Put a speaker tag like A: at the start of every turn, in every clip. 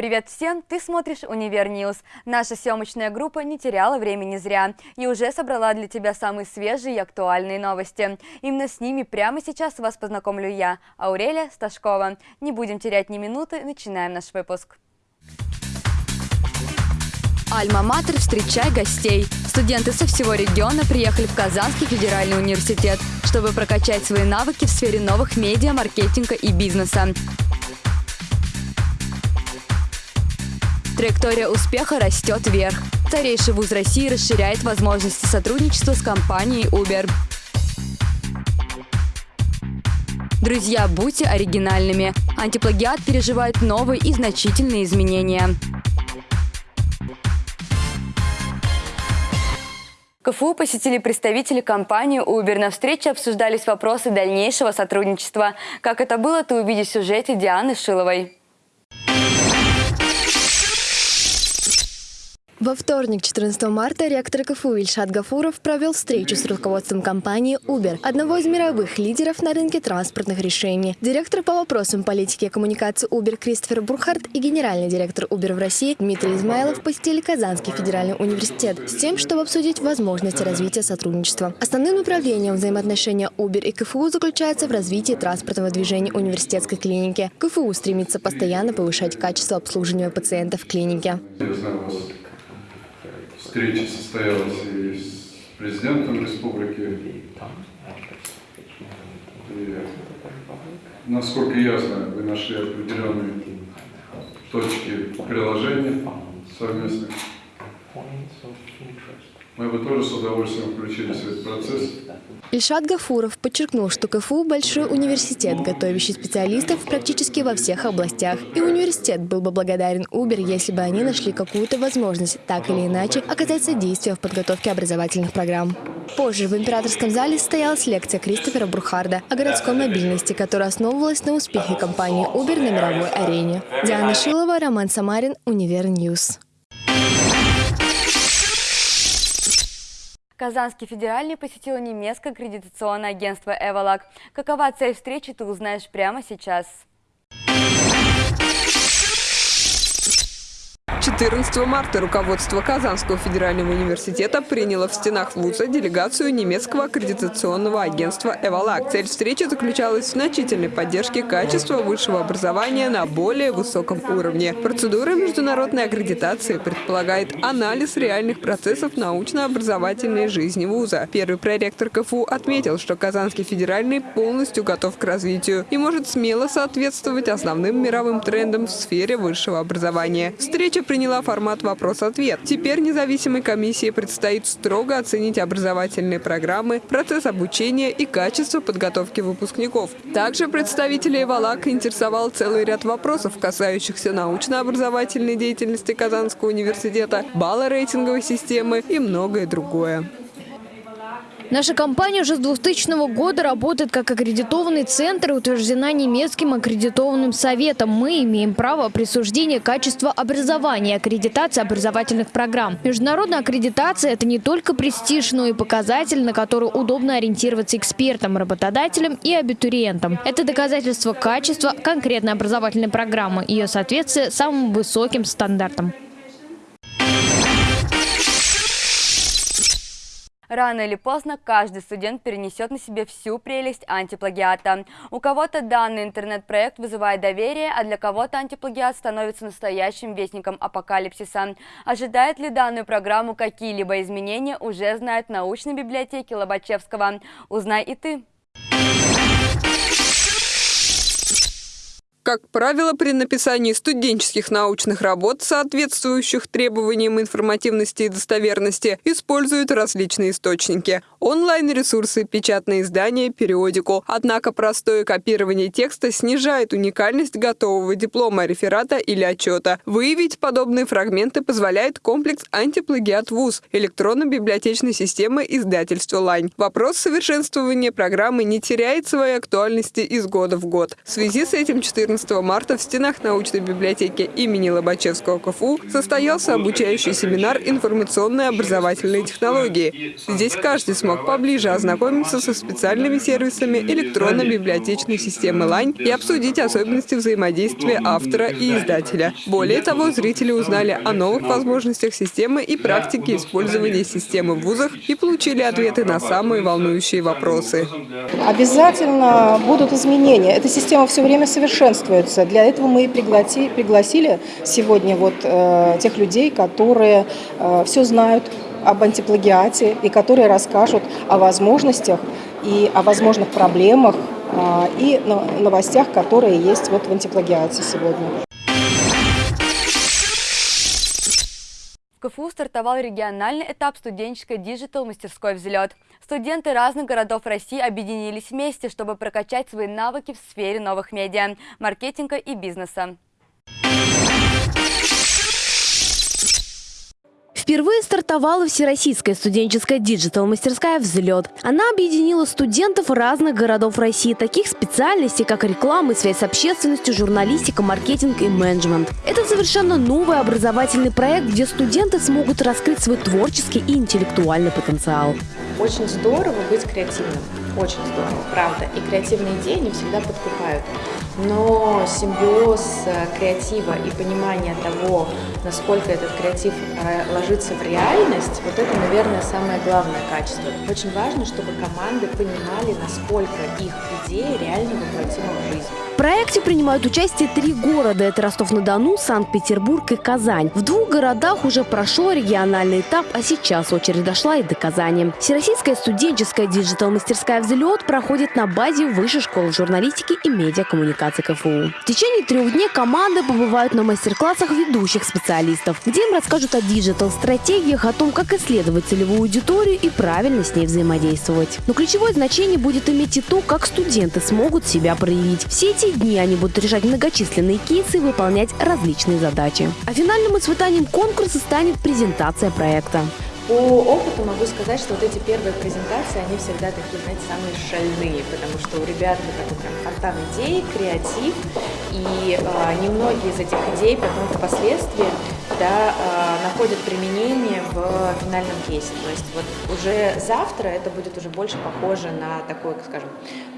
A: Привет всем! Ты смотришь «Универ News». Наша съемочная группа не теряла времени зря и уже собрала для тебя самые свежие и актуальные новости. Именно с ними прямо сейчас вас познакомлю я, Аурелия Сташкова. Не будем терять ни минуты, начинаем наш выпуск. Альма-Матер «Встречай гостей». Студенты со всего региона приехали в Казанский федеральный университет, чтобы прокачать свои навыки в сфере новых медиа, маркетинга и бизнеса. Траектория успеха растет вверх. Старейший вуз России расширяет возможности сотрудничества с компанией Uber. Друзья, будьте оригинальными. Антиплагиат переживает новые и значительные изменения. КФУ посетили представители компании Uber. На встрече обсуждались вопросы дальнейшего сотрудничества. Как это было, ты увидишь в сюжете Дианы Шиловой.
B: Во вторник, 14 марта, ректор КФУ Ильшат Гафуров провел встречу с руководством компании Uber, одного из мировых лидеров на рынке транспортных решений. Директор по вопросам политики и коммуникации Uber Кристофер Бурхард и генеральный директор Uber в России Дмитрий Измайлов посетили Казанский федеральный университет с тем, чтобы обсудить возможности развития сотрудничества. Основным направлением взаимоотношения Uber и КФУ заключается в развитии транспортного движения университетской клиники. КФУ стремится постоянно повышать качество обслуживания пациентов в клинике
C: встреча состоялась и с президентом республики. И, насколько ясно, вы нашли определенные точки приложения совместных. Мы бы тоже с удовольствием включились в этот процесс.
B: Ильшат Гафуров подчеркнул, что КФУ – большой университет, готовящий специалистов практически во всех областях. И университет был бы благодарен Uber, если бы они нашли какую-то возможность так или иначе оказать содействие в подготовке образовательных программ. Позже в императорском зале состоялась лекция Кристофера Бурхарда о городской мобильности, которая основывалась на успехе компании Uber на мировой арене. Диана Шилова, Роман Самарин, Универ News.
A: Казанский федеральный посетил немецкое аккредитационное агентство «Evalag». Какова цель встречи, ты узнаешь прямо сейчас.
D: 14 марта руководство Казанского федерального университета приняло в стенах вуза делегацию немецкого аккредитационного агентства «Evalag». Цель встречи заключалась в значительной поддержке качества высшего образования на более высоком уровне. Процедура международной аккредитации предполагает анализ реальных процессов научно-образовательной жизни вуза. Первый проректор КФУ отметил, что Казанский федеральный полностью готов к развитию и может смело соответствовать основным мировым трендам в сфере высшего образования. Встреча приняла формат «Вопрос-ответ». Теперь независимой комиссии предстоит строго оценить образовательные программы, процесс обучения и качество подготовки выпускников. Также представителей Валака интересовал целый ряд вопросов, касающихся научно-образовательной деятельности Казанского университета, балла рейтинговой системы и многое другое.
E: Наша компания уже с 2000 года работает как аккредитованный центр и утверждена немецким аккредитованным советом. Мы имеем право присуждения качества образования и аккредитации образовательных программ. Международная аккредитация – это не только престиж, но и показатель, на который удобно ориентироваться экспертам, работодателям и абитуриентам. Это доказательство качества конкретной образовательной программы, ее соответствие самым высоким стандартам.
A: Рано или поздно каждый студент перенесет на себе всю прелесть антиплагиата. У кого-то данный интернет-проект вызывает доверие, а для кого-то антиплагиат становится настоящим вестником апокалипсиса. Ожидает ли данную программу какие-либо изменения, уже знают научной библиотеки Лобачевского. Узнай и ты.
D: Как правило, при написании студенческих научных работ, соответствующих требованиям информативности и достоверности, используют различные источники – онлайн-ресурсы, печатные издания, периодику. Однако простое копирование текста снижает уникальность готового диплома, реферата или отчета. Выявить подобные фрагменты позволяет комплекс антиплагиат ВУЗ электронно-библиотечной системы издательства «Лайн». Вопрос совершенствования программы не теряет своей актуальности из года в год. В связи с этим 14 14 марта в стенах научной библиотеки имени Лобачевского КФУ состоялся обучающий семинар «Информационные образовательные технологии». Здесь каждый смог поближе ознакомиться со специальными сервисами электронной библиотечной системы «Лань» и обсудить особенности взаимодействия автора и издателя. Более того, зрители узнали о новых возможностях системы и практике использования системы в вузах и получили ответы на самые волнующие вопросы.
F: Обязательно будут изменения. Эта система все время совершенствуется. Для этого мы и пригласили сегодня вот э, тех людей, которые э, все знают об антиплагиате и которые расскажут о возможностях и о возможных проблемах э, и новостях, которые есть вот в антиплагиате сегодня.
A: В КФУ стартовал региональный этап студенческой диджитал-мастерской «Взлет». Студенты разных городов России объединились вместе, чтобы прокачать свои навыки в сфере новых медиа, маркетинга и бизнеса.
E: Впервые стартовала Всероссийская студенческая digital-мастерская «Взлет». Она объединила студентов разных городов России, таких специальностей, как реклама связь с общественностью, журналистика, маркетинг и менеджмент. Это совершенно новый образовательный проект, где студенты смогут раскрыть свой творческий и интеллектуальный потенциал.
G: Очень здорово быть креативным, очень здорово, правда. И креативные идеи не всегда подкупают. Но симбиоз э, креатива и понимание того, насколько этот креатив э, ложится в реальность, вот это, наверное, самое главное качество. Очень важно, чтобы команды понимали, насколько их идеи реально воплотимы в жизнь.
E: В проекте принимают участие три города. Это Ростов-на-Дону, Санкт-Петербург и Казань. В двух городах уже прошел региональный этап, а сейчас очередь дошла и до Казани. Всероссийская студенческая digital-мастерская «Взлет» проходит на базе Высшей школы журналистики и медиакоммуникации КФУ. В течение трех дней команды побывают на мастер-классах ведущих специалистов, где им расскажут о диджитал-стратегиях, о том, как исследовать целевую аудиторию и правильно с ней взаимодействовать. Но ключевое значение будет иметь и то, как студенты смогут себя проявить. Все эти дни они будут решать многочисленные кейсы и выполнять различные задачи. А финальным испытанием конкурса станет презентация проекта.
G: По опыту могу сказать, что вот эти первые презентации, они всегда такие, знаете, самые шальные, потому что у ребят вот такой прям фонтан идей, креатив, и э, немногие из этих идей потом впоследствии да, э, находят применение в финальном кейсе. То есть вот уже завтра это будет уже больше похоже на такой, скажем,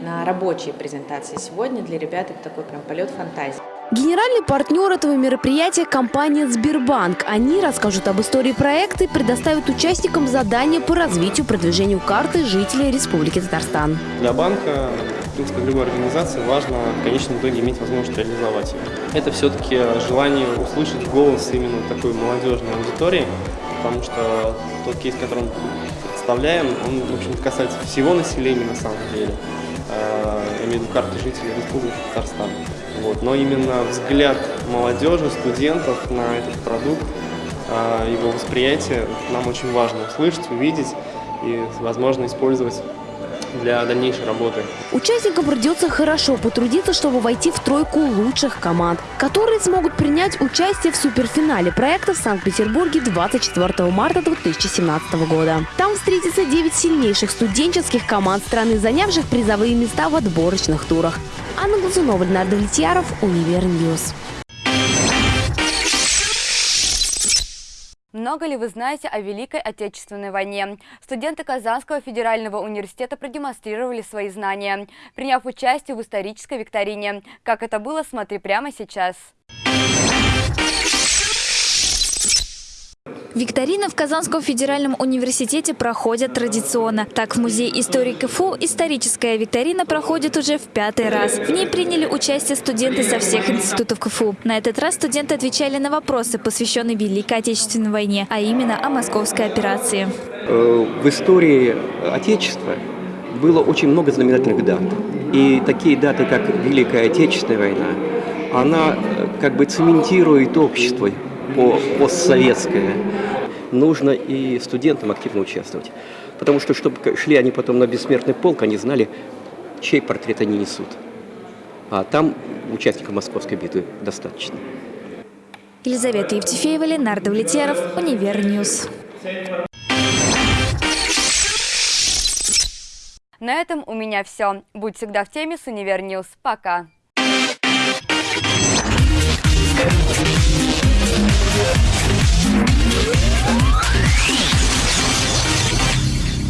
G: на рабочие презентации. Сегодня для ребят это такой прям полет фантазии.
E: Генеральный партнер этого мероприятия – компания «Сбербанк». Они расскажут об истории проекта и предоставят участникам задания по развитию продвижению карты жителей Республики Татарстан.
H: Для банка, в принципе, любой организации важно в конечном итоге иметь возможность реализовать ее. Это все-таки желание услышать голос именно такой молодежной аудитории, потому что тот кейс, который мы представляем, он, в общем-то, касается всего населения на самом деле. Э, я имею в виду карты жителей Республики Татарстан. Вот. Но именно взгляд молодежи, студентов на этот продукт, а, его восприятие нам очень важно услышать, увидеть и, возможно, использовать для дальнейшей работы.
E: Участникам придется хорошо потрудиться, чтобы войти в тройку лучших команд, которые смогут принять участие в суперфинале проекта в Санкт-Петербурге 24 марта 2017 года. Там встретятся 9 сильнейших студенческих команд страны, занявших призовые места в отборочных турах. Анна Глазунова, Леонард Влетьяров, Univer News.
A: Много ли вы знаете о Великой Отечественной войне? Студенты Казанского федерального университета продемонстрировали свои знания, приняв участие в исторической викторине. Как это было, смотри прямо сейчас.
I: Викторины в Казанском федеральном университете проходят традиционно. Так, в Музее истории КФУ историческая викторина проходит уже в пятый раз. В ней приняли участие студенты со всех институтов КФУ. На этот раз студенты отвечали на вопросы, посвященные Великой Отечественной войне, а именно о московской операции.
J: Э, в истории Отечества было очень много знаменательных дат. И такие даты, как Великая Отечественная война, она э, как бы цементирует общество по постсоветское, нужно и студентам активно участвовать. Потому что, чтобы шли они потом на бессмертный полк, они знали, чей портрет они несут. А там участников Московской битвы достаточно.
I: Елизавета Евтефеева, Ленардо Влетьяров, Универньюз.
A: На этом у меня все. Будь всегда в теме с Univer News. Пока.